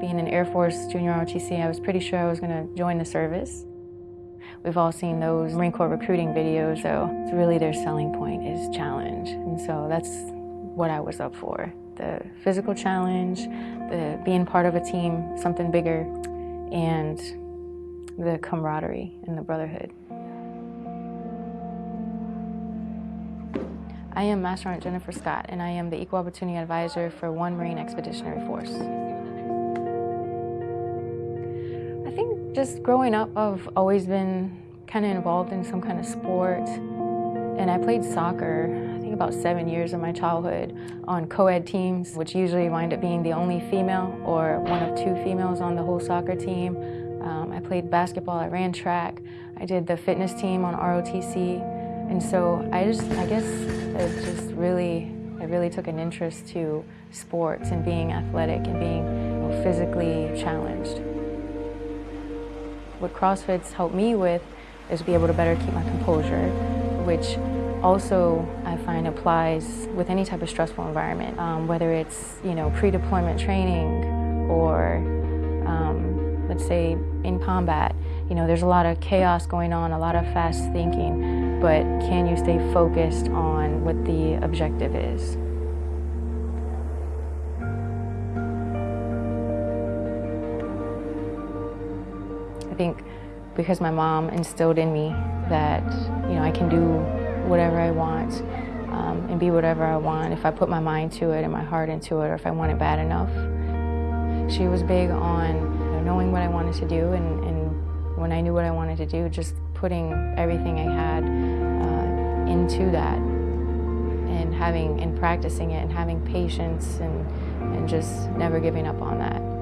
Being an Air Force junior ROTC, I was pretty sure I was going to join the service. We've all seen those Marine Corps recruiting videos, so it's really their selling point is challenge. And so that's what I was up for. The physical challenge, the being part of a team, something bigger, and the camaraderie and the brotherhood. I am Master Sergeant Jennifer Scott, and I am the Equal Opportunity Advisor for One Marine Expeditionary Force. Just growing up, I've always been kind of involved in some kind of sport. And I played soccer, I think about seven years of my childhood, on co-ed teams, which usually wind up being the only female or one of two females on the whole soccer team. Um, I played basketball, I ran track, I did the fitness team on ROTC, and so I just, I guess it just really, I really took an interest to sports and being athletic and being physically challenged. What CrossFit's helped me with is be able to better keep my composure, which also I find applies with any type of stressful environment, um, whether it's, you know, pre-deployment training or, um, let's say, in combat. You know, there's a lot of chaos going on, a lot of fast thinking but can you stay focused on what the objective is? I think because my mom instilled in me that, you know, I can do whatever I want um, and be whatever I want if I put my mind to it and my heart into it or if I want it bad enough. She was big on you know, knowing what I wanted to do and, and when I knew what I wanted to do, just putting everything I had uh, into that and having and practicing it and having patience and, and just never giving up on that.